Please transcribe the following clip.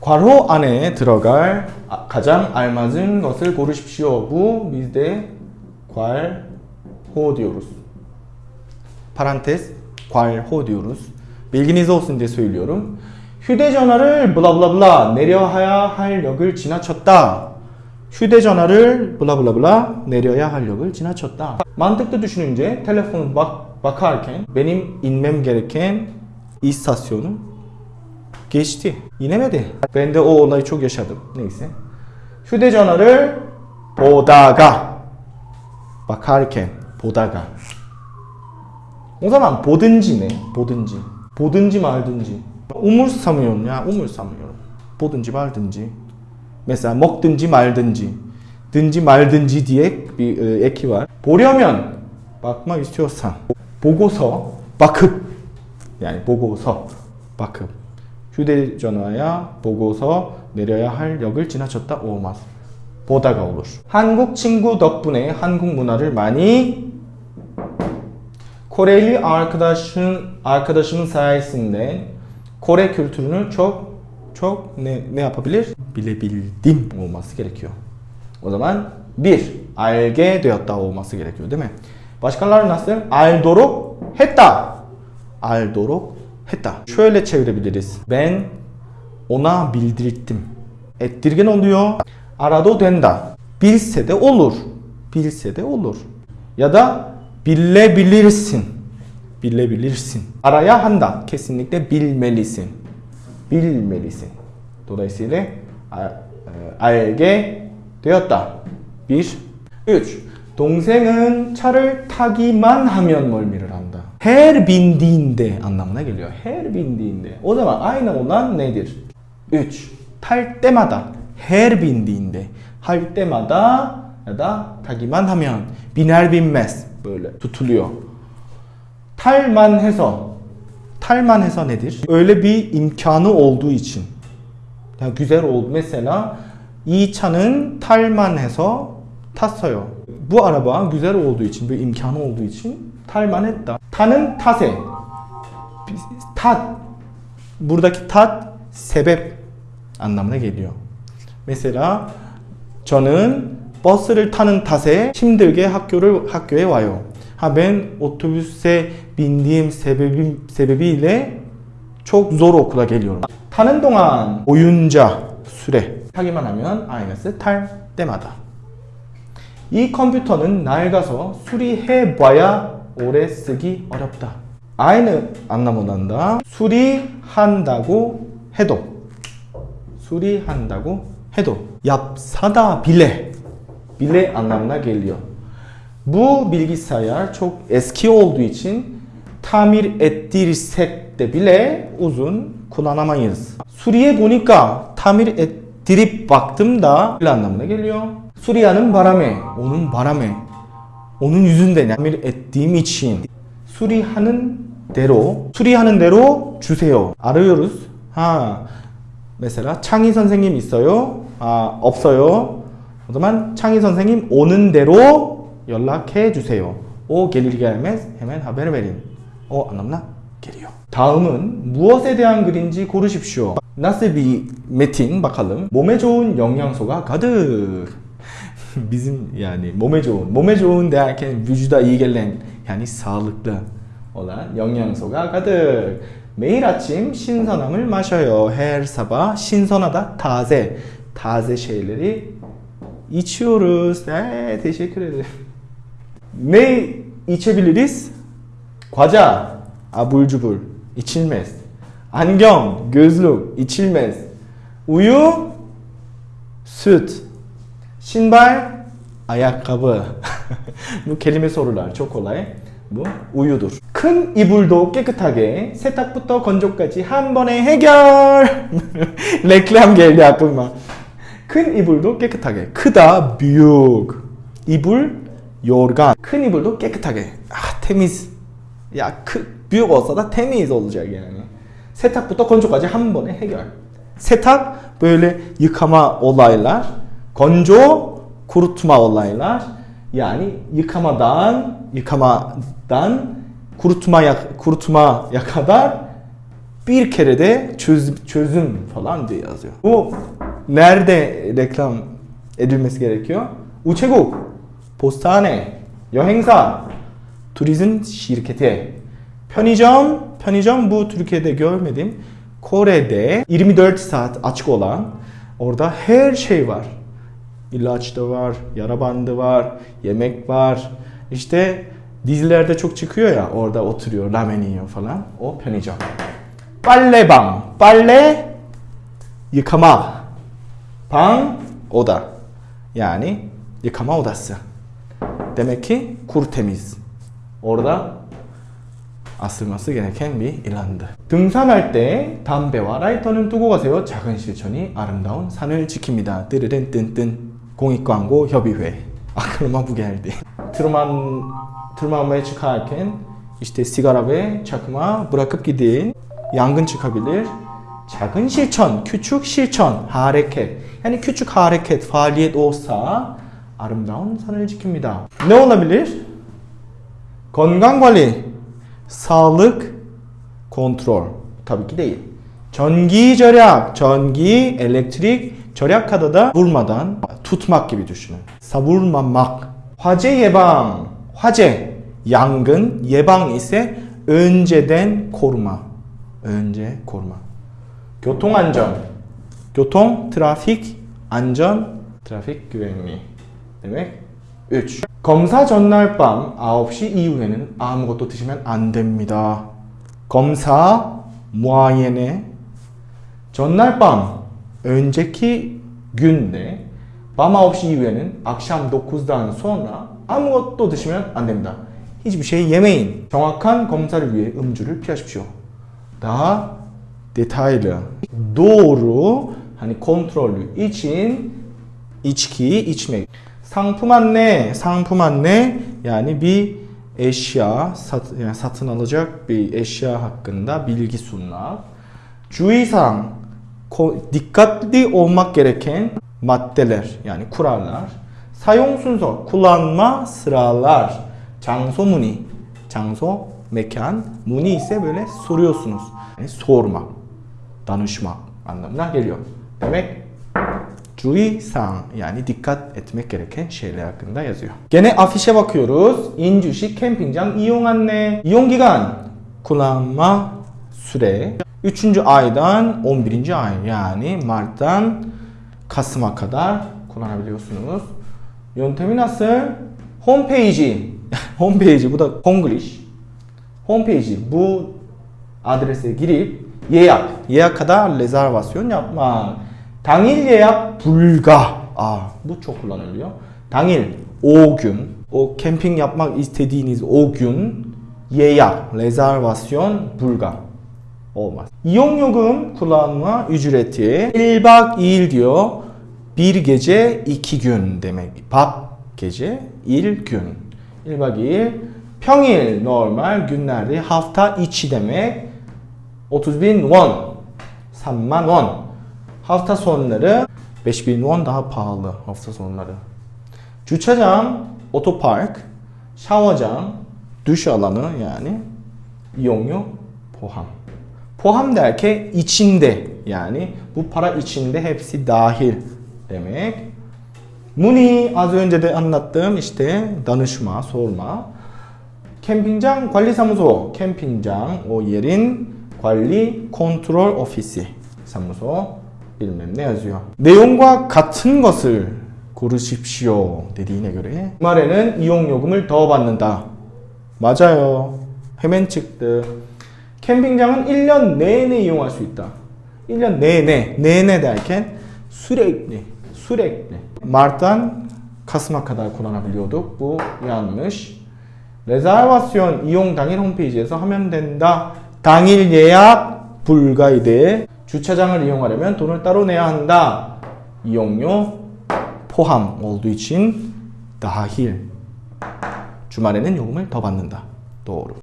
괄호 안에 들어갈 아- 가장 알맞은 것을 고르십시오. 부 미대 괄호디오루스. 파란테스 괄호디오루스. diye söylüyorum. 휴대전화를 블라블라블라 내려야 할 역을 지나쳤다. 휴대전화를 블라블라블라 내려야 할 역을 지나쳤다. Mantıklı düşününce telefonu bak bakarken Ben de o olayı çok yaşadım. Neyse. 휴대전화를 보다가 bakarken 보다가 zaman 보든지네. 보든지. 보든지 말든지. ya. umursamayorum. 보든지 말든지. Mesela 먹든지 말든지. 든지 말든지 e, eki var. 보려면 bakmak istiyorsan. 보고서 bakıp yani 보고서 bakıp. 휴대전화야 보고서 내려야 할 역을 지나쳤다 olmaz. 보다가 olur. 한국 친구 덕분에 한국 문화를 많이 Kore kültürünü çok çok ne, ne yapabilir? Bilebildim olması gerekiyor. O zaman bir alge 되었다 gerekiyor değil mi? Başkaları nasıl? Aldo록 했다. Aldo록 했다. Şöyle çevirebiliriz. Ben ona bildirttim. Ettirgen oluyor. Arado 된다. Bilse de olur. Bilse de olur. Ya da bilebilirsin. Bilebilirsin. Araya 한다. Kesinlikle bilmelisin. Bilmelisin. Dolayısıyla a- e, al게 되었다. 1. 3. 동생은 차를 타기만 하면 멀미를 한다. Her bindiğinde anlamına geliyor. Her bindiğinde. O zaman aynı olan nedir? 3. 탈 때마다. Her bindiğinde. 할 때마다 ya da 타기만 하면 biner binmez böyle tutuluyor. 탈만 해서 탈만 해서 nedir? Öyle bir imkanı olduğu için. Ya güzel oldu. Mesela 이 차는 탈만 해서 탔어요. Bu araba güzel olduğu için, bir imkanı olduğu için 탈만 했다. 타는 탓에 탓 buradaki tat sebep anlamına geliyor. Mesela 저는 버스를 타는 탓에 힘들게 학교를 학교에 와요. Sebebim sebebiyle çok zor okula geliyorum. 타는 동안 oyunca süre 타기만 하면 aynısı 탈 때마다. 이 컴퓨터는 낡아서 수리해 봐야 오래 쓰기 어렵다. aynı anlamında 수리한다고 해도 수리한다고 해도 yapsada bile bile anlamına geliyor. Bu bilgisayar çok eski olduğu için tamir ettirsek de bile uzun kullanamayız. Suriye bonika tamir ettirip baktım da bile anlamına geliyor. Suriye'nin yüzünden tamir ettiğim için 수리하는 대로 수리하는 대로 주세요. 알아요르스. 하. mesela 창희 선생님 있어요? 아, 없어요. 그러면 창희 선생님 오는 대로 연락해 주세요. Gelir gelmez hemen haber verin. O anlamına geliyor. 다음은 무엇에 대한 글인지 고르십시오. Bir metin bakalım. 몸에 좋은 영양소가 가득. Bizim yani 몸에 좋은, 몸에 좋은 derken vücuda iyi gelen yani sağlıklı olan 영양소가 가득. 매일 아침 신선함을 마셔요. Her sabah 신선하다 taze. Taze şeyleri içiyoruz. Ee, teşekkür ederim. Ne içebiliriz? 과자, cubur içilmez. 안경, gözlük içilmez. 우유, süt, 신발, kelime sorular çok kolay. Bu 우유dur. 큰 이불도 깨끗하게 세탁부터 건조까지 한 번에 해결. geldi aklıma. 큰 이불도 깨끗하게. 크다, büyük. 이불, yorgan. 큰 이불도 깨끗하게. 아, temiz. Ya 크, büyük olsa da temiz olacak yani. 세탁부터 건조까지 한 번에 해결. 세탁 böyle yıkama olaylar. 건조 kurutma olaylar. Yani yıkamadan yıkamadan kurutmaya kurutmaya kadar bir kere de çöz, çözüm falan diye yazıyor. Bu nerede reklam edilmesi gerekiyor? 우체국, postane, 여행사, turizm şirketi, 편의점, 편의점 bu Türkiye'de görmedim. Kore'de 24 saat açık olan orada her şey var. İlaç da var, yara bandı var, yemek var. İşte dizilerde çok çıkıyor ya orada oturuyor, ramen yiyor falan. O 편의점. 빨래방, 빨래 yıkama. 방, oda. Yani yıkama odası. Demek ki kur temiz. Orada asılması gereken bir ilandı. 등산할 때 담배와 라이터는 두고 가세요. 작은 실천이 아름다운 산을 지킵니다. 띠르른 뜬뜬 공익광고 협의회. Geldi. Tırman, tırmanmaya çıkarken işte sigara ve çakma bırakıp gidin. Yangın çıkabilir. 작은 실천, küçük 실천, hareket. Yani küçük hareket, faaliyet olsa 아름다운 산을 지킵니다. Ne olabilir? 건강관리, sağlık, kontrol. 전기 절약, 전기, elektrik, 절약하다 da vurmadan tutmak gibi düşünün. savurmamak. 화재 예방, 화재, yangın, 예방 ise önceden koruma. önce koruma. 교통 안전, 교통, trafik, 안전, trafik güvenliği demek. 3. 검사 전날 밤 9시 이후에는 아무것도 드시면 안 됩니다. 검사, 무아예네, 전날 밤, önceki günde 밤 9시 이후에는 akşam 9'dan sonra 아무것도 드시면 안 됩니다. hiçbir şey yemeyin. 정확한 검사를 위해 음주를 피하십시오. daha detaylı, doğru, hani kontrollü için içki içmek. 상품 안내, 상품 안내 yani bir eşya sat, yani satın. 주의사항, dikkatli maddeler yani kurallar. 사용 순서, kullanma sıralar. 장소 문의, 장소, mekan, 문의 ise böyle soruyorsunuz. Yani sormak, danışmak anlamına geliyor. Demek 주의사항 yani dikkat etmek gereken şeyler hakkında yazıyor. Gene afişe bakıyoruz. 인주시 캠핑장 이용 안내. 이용 기간 kullanma süre 3. aydan 11. ay yani Mart'tan Yöntemi nasıl? Homepage. Homepage bu da Konglish. Homepage bu adrese girip 예약, 예약하다 yapmak. 당일 예약 불가. 아, çok kullanılıyor. 당일, o camping yapmak istediğiniz o gün 예약, rezervasyon 불가. Olmaz. İyonyogun kullanma ücreti 1박 2일 diyor. Bir gece iki gün demek. 박 gece, il gün. 1박 2일. 평일 normal günlerde hafta içi demek. 30 bin won. 3만 won. Hafta sonları 5000 won daha pahalı hafta sonları. 주차장, otopark, 샤워장, duş alanı yani 이용료 포함. 포함 derken içinde yani para içinde hepsi dahil demek. 문의 az önce de anlattığım işte danışma, sorma. 캠핑장 관리사무소, 캠핑장 o yerin 관리 컨트롤 오피스 사무소 bilmem ne yazıyor. 내용과 같은 것을 고르십시오. dediğine göre 주말에는 이용요금을 더 받는다. 맞아요. 해맨 çıktı. 캠핑장은 1년 내내 이용할 수 있다. 1년 내내, 내내 sürekli, sürekli. Mart'tan Kasım'a kadar kullanabiliyorduk. Bu yanlış. rezervasyon 이용 당일 홈페이지에서 하면 된다. 당일 예약 불가이대. 주차장을 이용하려면 돈을 따로 내야 한다. 이용료 포함 için dahil. 주말에는 요금을 더 받는다. doğru.